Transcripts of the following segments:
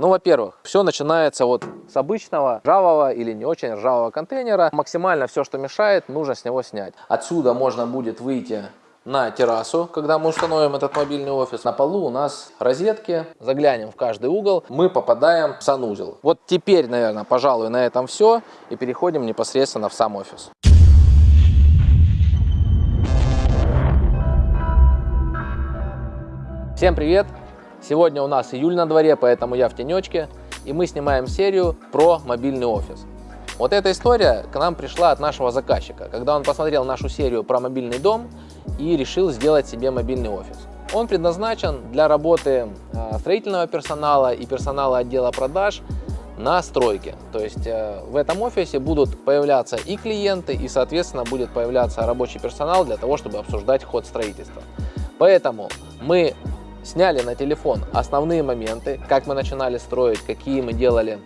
Ну, во-первых, все начинается вот с обычного ржавого или не очень ржавого контейнера. Максимально все, что мешает, нужно с него снять. Отсюда можно будет выйти на террасу, когда мы установим этот мобильный офис. На полу у нас розетки, заглянем в каждый угол, мы попадаем в санузел. Вот теперь, наверное, пожалуй, на этом все и переходим непосредственно в сам офис. Всем привет! Сегодня у нас июль на дворе, поэтому я в тенечке, и мы снимаем серию про мобильный офис. Вот эта история к нам пришла от нашего заказчика, когда он посмотрел нашу серию про мобильный дом и решил сделать себе мобильный офис. Он предназначен для работы а, строительного персонала и персонала отдела продаж на стройке. То есть э, в этом офисе будут появляться и клиенты, и, соответственно, будет появляться рабочий персонал для того, чтобы обсуждать ход строительства. Поэтому мы сняли на телефон основные моменты, как мы начинали строить, какие мы делали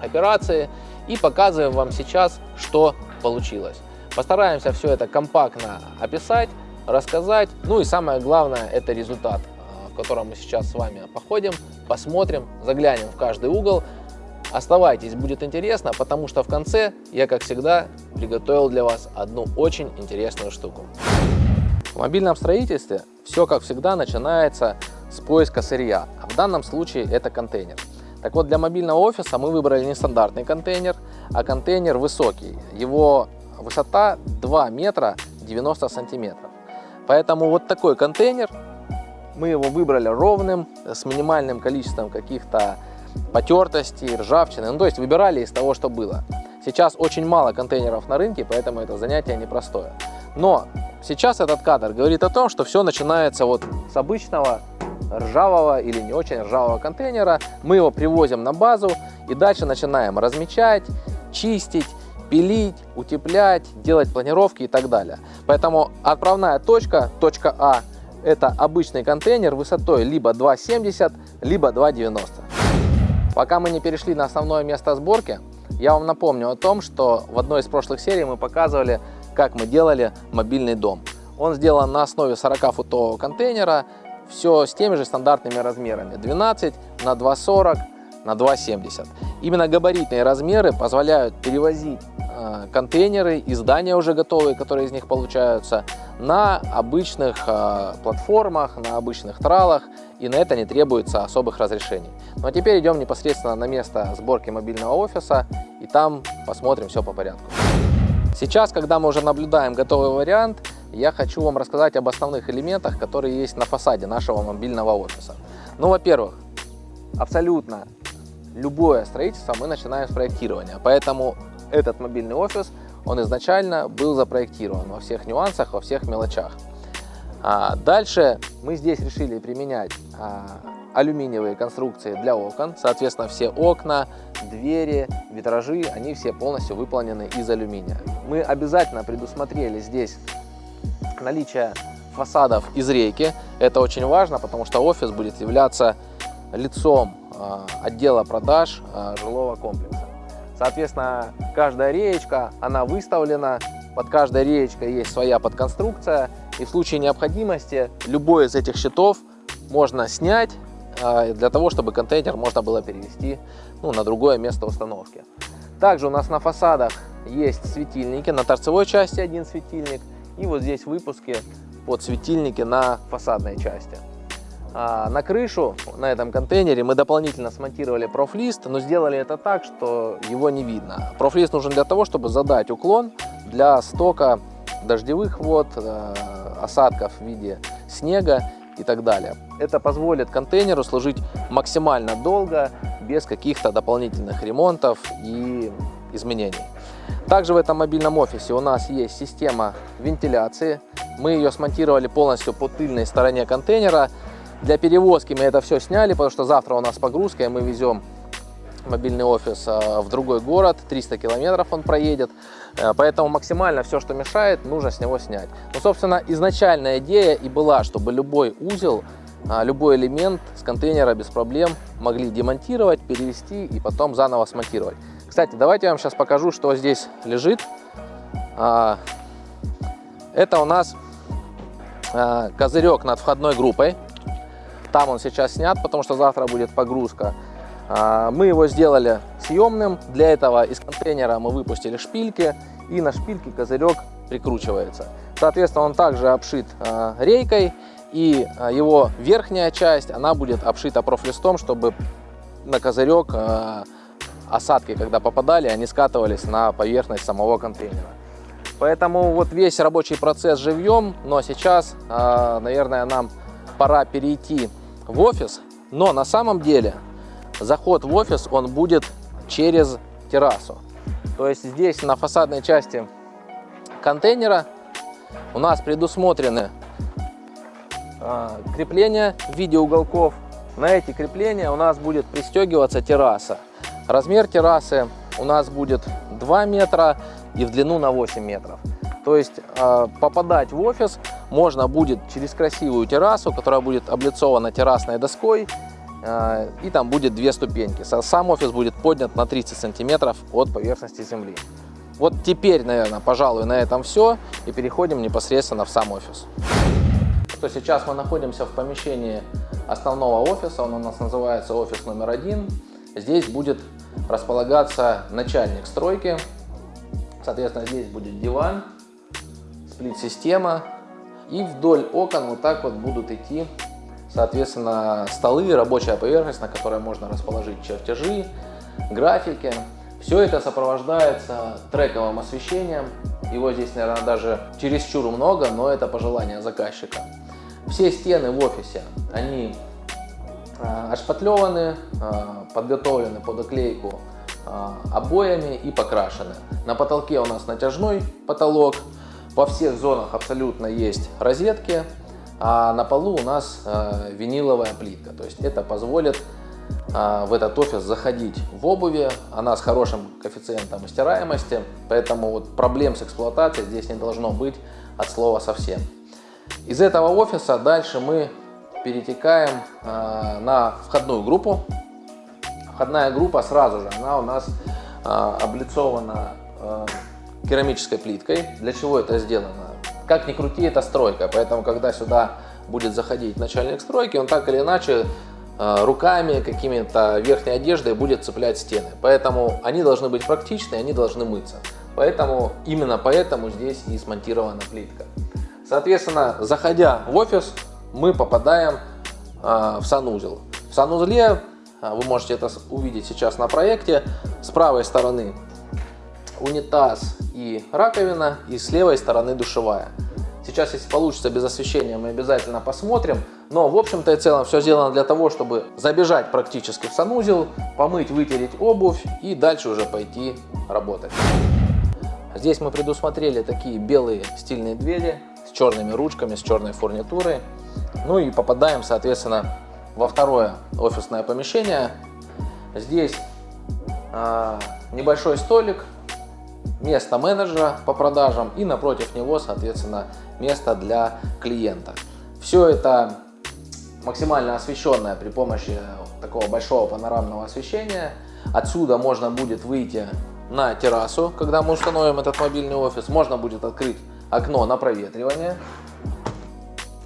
операции, и показываем вам сейчас, что получилось. Постараемся все это компактно описать, рассказать, ну и самое главное, это результат, э, в котором мы сейчас с вами походим, посмотрим, заглянем в каждый угол. Оставайтесь, будет интересно, потому что в конце я, как всегда, приготовил для вас одну очень интересную штуку. В мобильном строительстве все, как всегда, начинается с поиска сырья. А в данном случае это контейнер. Так вот, для мобильного офиса мы выбрали не стандартный контейнер, а контейнер высокий. Его высота 2 метра 90 сантиметров. Поэтому вот такой контейнер, мы его выбрали ровным, с минимальным количеством каких-то потертостей, ржавчины. Ну, то есть выбирали из того, что было. Сейчас очень мало контейнеров на рынке, поэтому это занятие непростое. Но сейчас этот кадр говорит о том, что все начинается вот с обычного ржавого или не очень ржавого контейнера. Мы его привозим на базу и дальше начинаем размечать, чистить, пилить, утеплять, делать планировки и так далее. Поэтому отправная точка, точка А, это обычный контейнер высотой либо 2,70, либо 2,90. Пока мы не перешли на основное место сборки, я вам напомню о том, что в одной из прошлых серий мы показывали, как мы делали мобильный дом. Он сделан на основе 40-футового контейнера, все с теми же стандартными размерами 12 на 2,40 на 2,70. Именно габаритные размеры позволяют перевозить э, контейнеры и здания уже готовые, которые из них получаются, на обычных э, платформах, на обычных тралах, и на это не требуется особых разрешений. Ну а теперь идем непосредственно на место сборки мобильного офиса, и там посмотрим все по порядку. Сейчас, когда мы уже наблюдаем готовый вариант, я хочу вам рассказать об основных элементах, которые есть на фасаде нашего мобильного офиса. Ну, во-первых, абсолютно любое строительство мы начинаем с проектирования, поэтому этот мобильный офис, он изначально был запроектирован во всех нюансах, во всех мелочах. А дальше мы здесь решили применять а, алюминиевые конструкции для окон. Соответственно, все окна, двери, витражи, они все полностью выполнены из алюминия. Мы обязательно предусмотрели здесь наличие фасадов из рейки. Это очень важно, потому что офис будет являться лицом а, отдела продаж жилого комплекса. Соответственно, каждая реечка, она выставлена, под каждой реечкой есть своя подконструкция, и в случае необходимости любой из этих щитов можно снять а, для того, чтобы контейнер можно было перевести ну, на другое место установки. Также у нас на фасадах есть светильники, на торцевой части один светильник, и вот здесь выпуски под светильники на фасадной части. А на крышу на этом контейнере мы дополнительно смонтировали профлист, но сделали это так, что его не видно. Профлист нужен для того, чтобы задать уклон для стока дождевых вод, э, осадков в виде снега и так далее. Это позволит контейнеру служить максимально долго, без каких-то дополнительных ремонтов и изменений. Также в этом мобильном офисе у нас есть система вентиляции. Мы ее смонтировали полностью по тыльной стороне контейнера. Для перевозки мы это все сняли, потому что завтра у нас погрузка, и мы везем мобильный офис а, в другой город, 300 километров он проедет, э, поэтому максимально все, что мешает, нужно с него снять. Ну, собственно, изначальная идея и была, чтобы любой узел, а, любой элемент с контейнера без проблем могли демонтировать, перевести и потом заново смонтировать. Кстати, давайте я вам сейчас покажу, что здесь лежит. А, это у нас козырек над входной группой. Там он сейчас снят, потому что завтра будет погрузка. А, мы его сделали съемным. Для этого из контейнера мы выпустили шпильки. И на шпильке козырек прикручивается. Соответственно, он также обшит а, рейкой. И его верхняя часть, она будет обшита профлистом, чтобы на козырек осадки, когда попадали, они скатывались на поверхность самого контейнера. Поэтому вот весь рабочий процесс живьем, но сейчас, наверное, нам пора перейти в офис. Но на самом деле заход в офис, он будет через террасу. То есть здесь на фасадной части контейнера у нас предусмотрены э, крепления в виде уголков. На эти крепления у нас будет пристегиваться терраса. Размер террасы у нас будет 2 метра и в длину на 8 метров. То есть э, попадать в офис можно будет через красивую террасу, которая будет облицована террасной доской и там будет две ступеньки. Сам офис будет поднят на 30 сантиметров от поверхности земли. Вот теперь, наверное, пожалуй, на этом все и переходим непосредственно в сам офис. То сейчас мы находимся в помещении основного офиса, он у нас называется офис номер один. Здесь будет располагаться начальник стройки, соответственно, здесь будет диван, сплит-система, и вдоль окон вот так вот будут идти Соответственно, столы, рабочая поверхность, на которой можно расположить чертежи, графики. Все это сопровождается трековым освещением. Его здесь, наверное, даже чересчур много, но это пожелание заказчика. Все стены в офисе, они а, отшпатлеваны, а, подготовлены под оклейку а, обоями и покрашены. На потолке у нас натяжной потолок. Во всех зонах абсолютно есть розетки а на полу у нас э, виниловая плитка. То есть это позволит э, в этот офис заходить в обуви, она с хорошим коэффициентом стираемости, поэтому вот проблем с эксплуатацией здесь не должно быть от слова совсем. Из этого офиса дальше мы перетекаем э, на входную группу. Входная группа сразу же, она у нас облицована керамической плиткой. Для чего это сделано? Как ни крути, это стройка, поэтому когда сюда будет заходить начальник стройки, он так или иначе э, руками, какими-то верхней одеждой будет цеплять стены. Поэтому они должны быть практичны, они должны мыться. Поэтому именно поэтому здесь и смонтирована плитка. Соответственно, заходя в офис, мы попадаем э, в санузел. В санузле, э, вы можете это увидеть сейчас на проекте, с правой стороны унитаз и раковина, и с левой стороны душевая. Сейчас, если получится без освещения, мы обязательно посмотрим. Но, в общем-то и целом, все сделано для того, чтобы забежать практически в санузел, помыть, вытереть обувь и дальше уже пойти работать. Здесь мы предусмотрели такие белые стильные двери с черными ручками, с черной фурнитурой. Ну и попадаем, соответственно, во второе офисное помещение. Здесь э, небольшой столик место менеджера по продажам и напротив него, соответственно, место для клиента. Все это максимально освещенное при помощи такого большого панорамного освещения. Отсюда можно будет выйти на террасу, когда мы установим этот мобильный офис. Можно будет открыть окно на проветривание.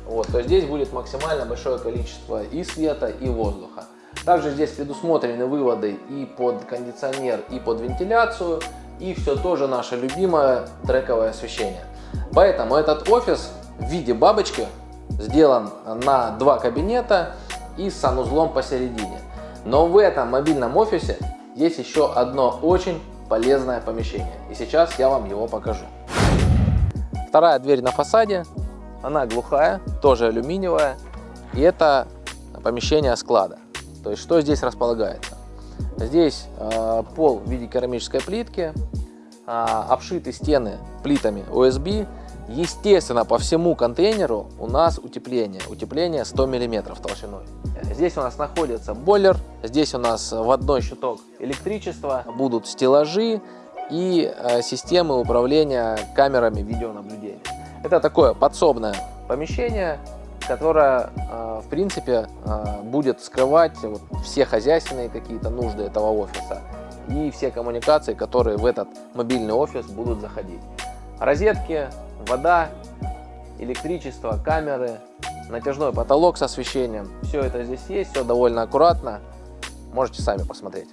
Вот, то здесь будет максимально большое количество и света, и воздуха. Также здесь предусмотрены выводы и под кондиционер, и под вентиляцию и все тоже наше любимое трековое освещение. Поэтому этот офис в виде бабочки сделан на два кабинета и с санузлом посередине. Но в этом мобильном офисе есть еще одно очень полезное помещение. И сейчас я вам его покажу. Вторая дверь на фасаде, она глухая, тоже алюминиевая. И это помещение склада. То есть что здесь располагается? Здесь э, пол в виде керамической плитки, э, обшиты стены плитами OSB. Естественно, по всему контейнеру у нас утепление. Утепление 100 мм толщиной. Здесь у нас находится бойлер, здесь у нас в одной щиток электричество, будут стеллажи и э, системы управления камерами видеонаблюдения. Это такое подсобное помещение, которая, э, в принципе, э, будет скрывать все хозяйственные какие-то нужды этого офиса и все коммуникации, которые в этот мобильный офис будут заходить. Розетки, вода, электричество, камеры, натяжной потолок с освещением. Все это здесь есть, все довольно аккуратно. Можете сами посмотреть.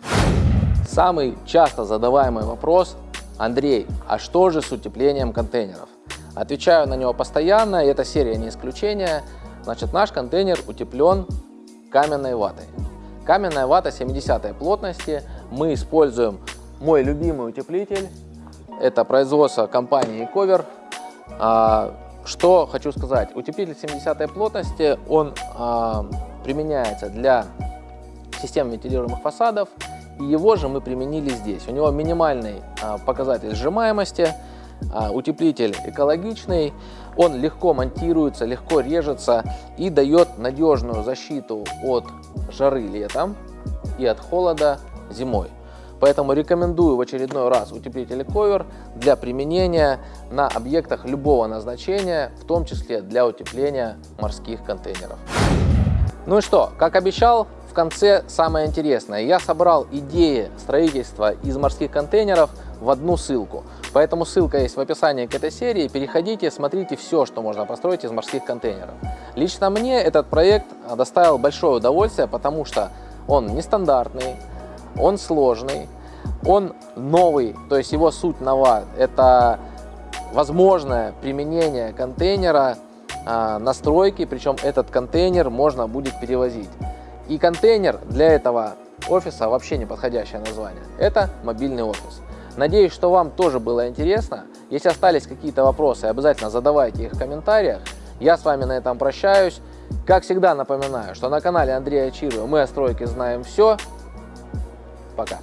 Самый часто задаваемый вопрос, Андрей, а что же с утеплением контейнеров? Отвечаю на него постоянно, и эта серия не исключение. Значит, наш контейнер утеплен каменной ватой. Каменная вата 70 плотности. Мы используем мой любимый утеплитель. Это производство компании Cover. А, что хочу сказать. Утеплитель 70 плотности, он а, применяется для систем вентилируемых фасадов. И его же мы применили здесь. У него минимальный а, показатель сжимаемости. Утеплитель экологичный, он легко монтируется, легко режется и дает надежную защиту от жары летом и от холода зимой. Поэтому рекомендую в очередной раз утеплитель ковер для применения на объектах любого назначения, в том числе для утепления морских контейнеров. Ну и что, как обещал, в конце самое интересное. Я собрал идеи строительства из морских контейнеров в одну ссылку. Поэтому ссылка есть в описании к этой серии. Переходите, смотрите все, что можно построить из морских контейнеров. Лично мне этот проект доставил большое удовольствие, потому что он нестандартный, он сложный, он новый, то есть его суть нова. Это возможное применение контейнера а, настройки, причем этот контейнер можно будет перевозить. И контейнер для этого офиса вообще не подходящее название. Это мобильный офис. Надеюсь, что вам тоже было интересно. Если остались какие-то вопросы, обязательно задавайте их в комментариях. Я с вами на этом прощаюсь. Как всегда напоминаю, что на канале Андрея Чирова мы о стройке знаем все. Пока.